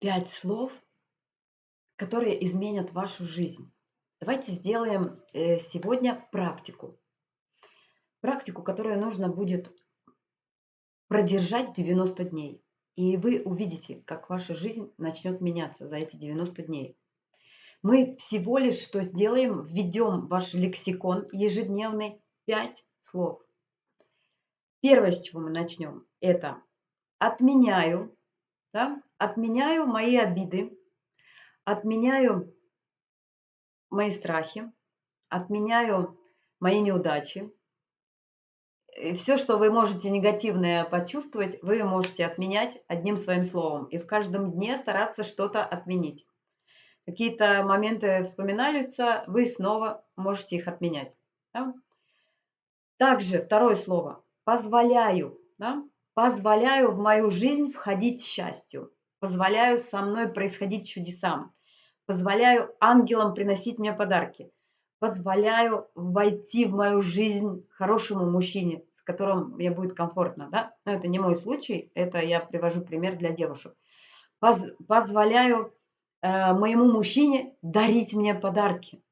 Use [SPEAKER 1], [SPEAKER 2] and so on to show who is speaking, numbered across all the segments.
[SPEAKER 1] Пять слов, которые изменят вашу жизнь. Давайте сделаем э, сегодня практику. Практику, которую нужно будет продержать 90 дней. И вы увидите, как ваша жизнь начнет меняться за эти 90 дней. Мы всего лишь что сделаем, введем ваш лексикон ежедневный 5 слов. Первое, с чего мы начнем, это отменяю, да, отменяю мои обиды, отменяю мои страхи, отменяю мои неудачи. И все, что вы можете негативное почувствовать, вы можете отменять одним своим словом. И в каждом дне стараться что-то отменить. Какие-то моменты вспоминаются, вы снова можете их отменять. Да? Также второе слово «позволяю». Да? Позволяю в мою жизнь входить счастью. Позволяю со мной происходить чудесам. Позволяю ангелам приносить мне подарки. Позволяю войти в мою жизнь хорошему мужчине, с которым мне будет комфортно. Да? Но это не мой случай, это я привожу пример для девушек. Поз позволяю э, моему мужчине дарить мне подарки.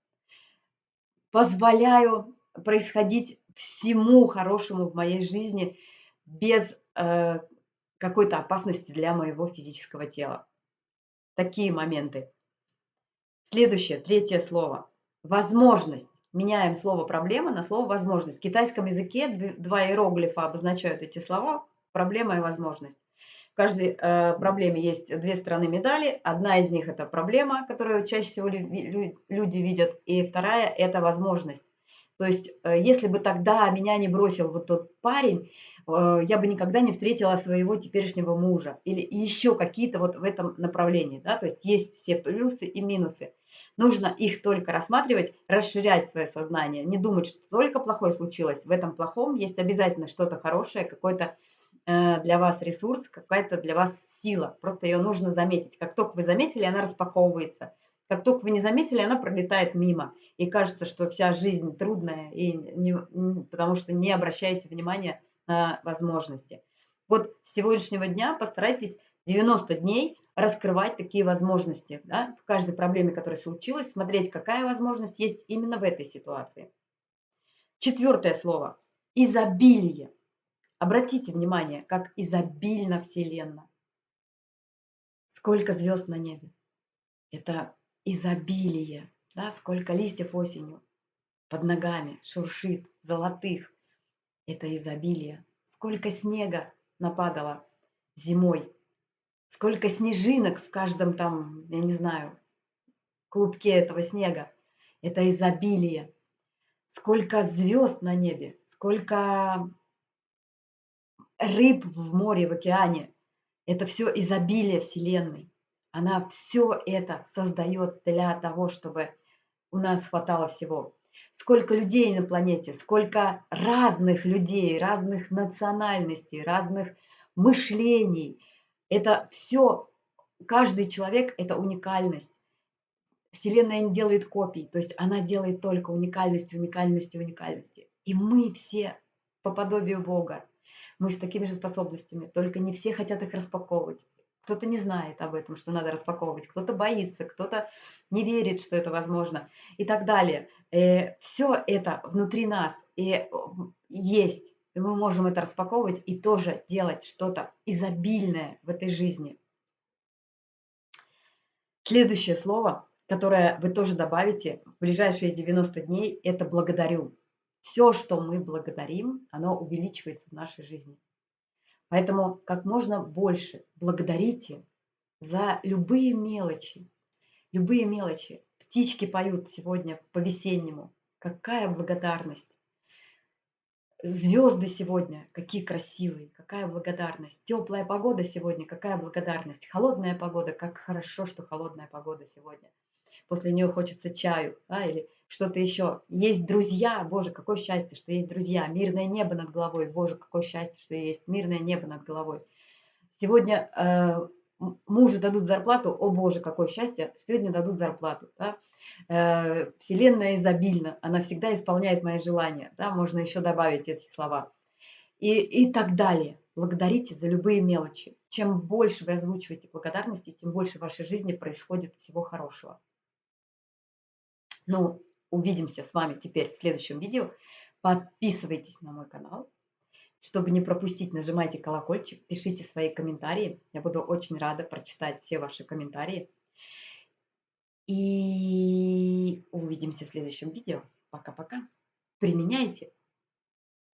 [SPEAKER 1] Позволяю происходить всему хорошему в моей жизни без Э, какой-то опасности для моего физического тела. Такие моменты. Следующее, третье слово. Возможность. Меняем слово проблема на слово возможность. В китайском языке два иероглифа обозначают эти слова. Проблема и возможность. В каждой э, проблеме есть две стороны медали. Одна из них это проблема, которую чаще всего люди видят, и вторая это возможность. То есть, э, если бы тогда меня не бросил вот тот парень, я бы никогда не встретила своего теперешнего мужа. Или еще какие-то вот в этом направлении. Да? То есть, есть все плюсы и минусы. Нужно их только рассматривать, расширять свое сознание. Не думать, что только плохое случилось. В этом плохом есть обязательно что-то хорошее, какой-то э, для вас ресурс, какая-то для вас сила. Просто ее нужно заметить. Как только вы заметили, она распаковывается. Как только вы не заметили, она пролетает мимо. И кажется, что вся жизнь трудная, и не, потому что не обращаете внимания возможности. Вот с сегодняшнего дня постарайтесь 90 дней раскрывать такие возможности. Да, в каждой проблеме, которая случилась, смотреть, какая возможность есть именно в этой ситуации. Четвертое слово. Изобилие. Обратите внимание, как изобильна Вселенная. Сколько звезд на небе. Это изобилие, да, сколько листьев осенью под ногами шуршит, золотых. Это изобилие. Сколько снега нападало зимой, сколько снежинок в каждом там, я не знаю, клубке этого снега. Это изобилие. Сколько звезд на небе, сколько рыб в море, в океане. Это все изобилие Вселенной. Она все это создает для того, чтобы у нас хватало всего. Сколько людей на планете, сколько разных людей, разных национальностей, разных мышлений. Это все, каждый человек – это уникальность. Вселенная не делает копий, то есть она делает только уникальность, уникальность, уникальности. И мы все по подобию Бога. Мы с такими же способностями, только не все хотят их распаковывать кто-то не знает об этом, что надо распаковывать, кто-то боится, кто-то не верит, что это возможно и так далее. Э, Все это внутри нас и есть, и мы можем это распаковывать и тоже делать что-то изобильное в этой жизни. Следующее слово, которое вы тоже добавите в ближайшие 90 дней, это «благодарю». Все, что мы благодарим, оно увеличивается в нашей жизни. Поэтому как можно больше благодарите за любые мелочи. Любые мелочи. Птички поют сегодня по-весеннему. Какая благодарность. Звезды сегодня, какие красивые, какая благодарность. Теплая погода сегодня, какая благодарность. Холодная погода, как хорошо, что холодная погода сегодня. После нее хочется чаю да, или что-то еще. Есть друзья, боже, какое счастье, что есть друзья. Мирное небо над головой, боже, какое счастье, что есть мирное небо над головой. Сегодня э, мужу дадут зарплату, о боже, какое счастье, сегодня дадут зарплату. Да? Э, вселенная изобильна, она всегда исполняет мои желания. Да? Можно еще добавить эти слова. И, и так далее. Благодарите за любые мелочи. чем больше вы озвучиваете благодарности, тем больше в вашей жизни происходит всего хорошего. Ну, увидимся с вами теперь в следующем видео. Подписывайтесь на мой канал. Чтобы не пропустить, нажимайте колокольчик, пишите свои комментарии. Я буду очень рада прочитать все ваши комментарии. И увидимся в следующем видео. Пока-пока. Применяйте.